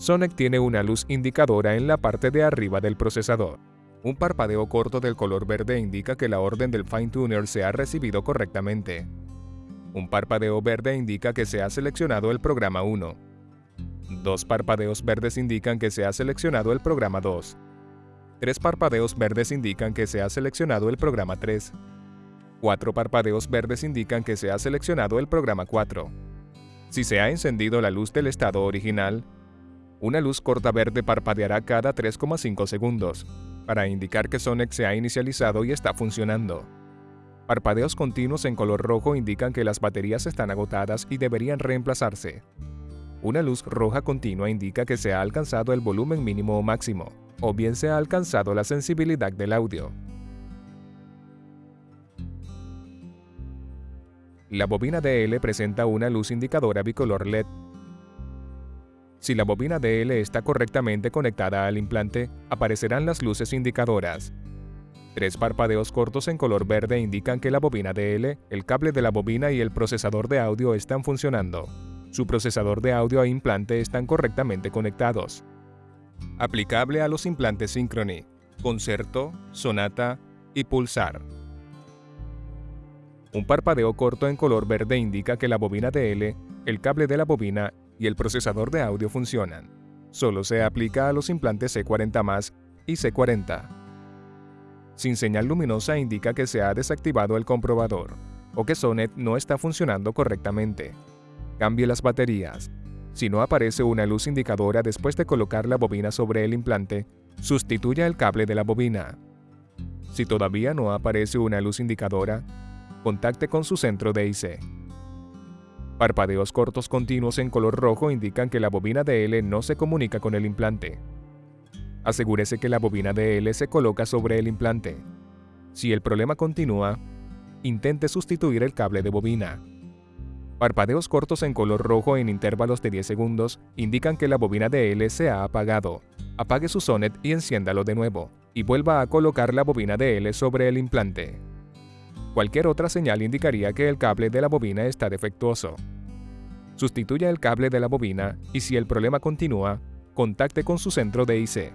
Sonic tiene una luz indicadora en la parte de arriba del procesador. Un parpadeo corto del color verde indica que la orden del fine-tuner se ha recibido correctamente. Un parpadeo verde indica que se ha seleccionado el programa 1. Dos parpadeos verdes indican que se ha seleccionado el programa 2. Tres parpadeos verdes indican que se ha seleccionado el programa 3. Cuatro parpadeos verdes indican que se ha seleccionado el programa 4. Si se ha encendido la luz del estado original, una luz corta verde parpadeará cada 3,5 segundos, para indicar que Sonic se ha inicializado y está funcionando. Parpadeos continuos en color rojo indican que las baterías están agotadas y deberían reemplazarse. Una luz roja continua indica que se ha alcanzado el volumen mínimo o máximo, o bien se ha alcanzado la sensibilidad del audio. La bobina DL presenta una luz indicadora bicolor LED si la bobina DL está correctamente conectada al implante, aparecerán las luces indicadoras. Tres parpadeos cortos en color verde indican que la bobina DL, el cable de la bobina y el procesador de audio están funcionando. Su procesador de audio e implante están correctamente conectados. Aplicable a los implantes Synchrony, Concerto, Sonata y Pulsar. Un parpadeo corto en color verde indica que la bobina DL, el cable de la bobina y el procesador de audio funcionan. Solo se aplica a los implantes C40 y C40. Sin señal luminosa indica que se ha desactivado el comprobador o que Sonet no está funcionando correctamente. Cambie las baterías. Si no aparece una luz indicadora después de colocar la bobina sobre el implante, sustituya el cable de la bobina. Si todavía no aparece una luz indicadora, contacte con su centro de IC. Parpadeos cortos continuos en color rojo indican que la bobina DL no se comunica con el implante. Asegúrese que la bobina DL se coloca sobre el implante. Si el problema continúa, intente sustituir el cable de bobina. Parpadeos cortos en color rojo en intervalos de 10 segundos indican que la bobina DL se ha apagado. Apague su sonet y enciéndalo de nuevo, y vuelva a colocar la bobina DL sobre el implante. Cualquier otra señal indicaría que el cable de la bobina está defectuoso. Sustituya el cable de la bobina y si el problema continúa, contacte con su centro de IC.